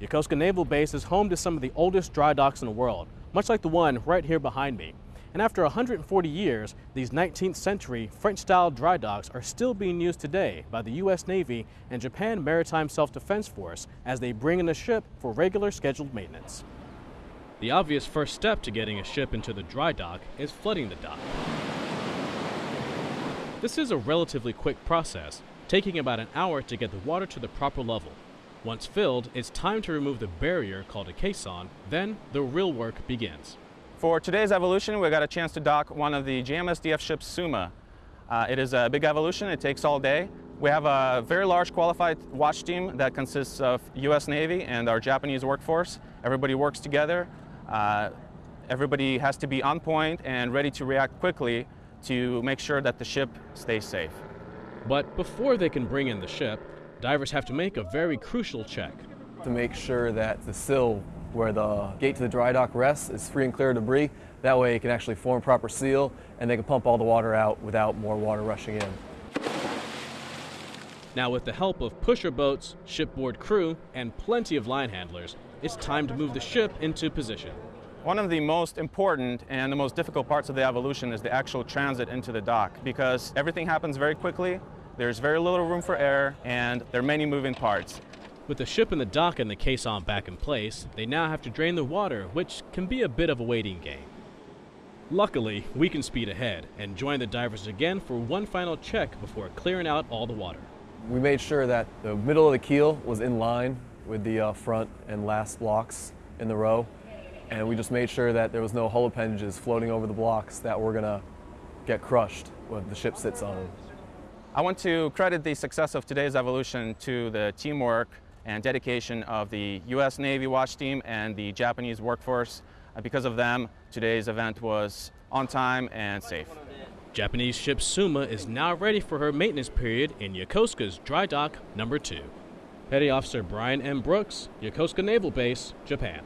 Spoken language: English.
Yokosuka Naval Base is home to some of the oldest dry docks in the world, much like the one right here behind me. And after 140 years, these 19th century French-style dry docks are still being used today by the U.S. Navy and Japan Maritime Self-Defense Force as they bring in a ship for regular scheduled maintenance. The obvious first step to getting a ship into the dry dock is flooding the dock. This is a relatively quick process, taking about an hour to get the water to the proper level. Once filled, it's time to remove the barrier called a caisson, then the real work begins. For today's evolution, we got a chance to dock one of the JMSDF ships Suma. Uh, it is a big evolution, it takes all day. We have a very large qualified watch team that consists of US Navy and our Japanese workforce. Everybody works together. Uh, everybody has to be on point and ready to react quickly to make sure that the ship stays safe. But before they can bring in the ship, divers have to make a very crucial check. To make sure that the sill where the gate to the dry dock rests is free and clear of debris. That way it can actually form proper seal and they can pump all the water out without more water rushing in. Now with the help of pusher boats, shipboard crew, and plenty of line handlers, it's time to move the ship into position. One of the most important and the most difficult parts of the evolution is the actual transit into the dock because everything happens very quickly, there's very little room for error, and there are many moving parts. With the ship in the dock and the caisson back in place, they now have to drain the water, which can be a bit of a waiting game. Luckily, we can speed ahead and join the divers again for one final check before clearing out all the water. We made sure that the middle of the keel was in line with the uh, front and last blocks in the row and we just made sure that there was no hull appendages floating over the blocks that were going to get crushed when the ship sits on them. I want to credit the success of today's evolution to the teamwork and dedication of the U.S. Navy watch team and the Japanese workforce. Uh, because of them, today's event was on time and safe. Japanese ship Suma is now ready for her maintenance period in Yokosuka's dry dock number two. Petty Officer Brian M. Brooks, Yokosuka Naval Base, Japan.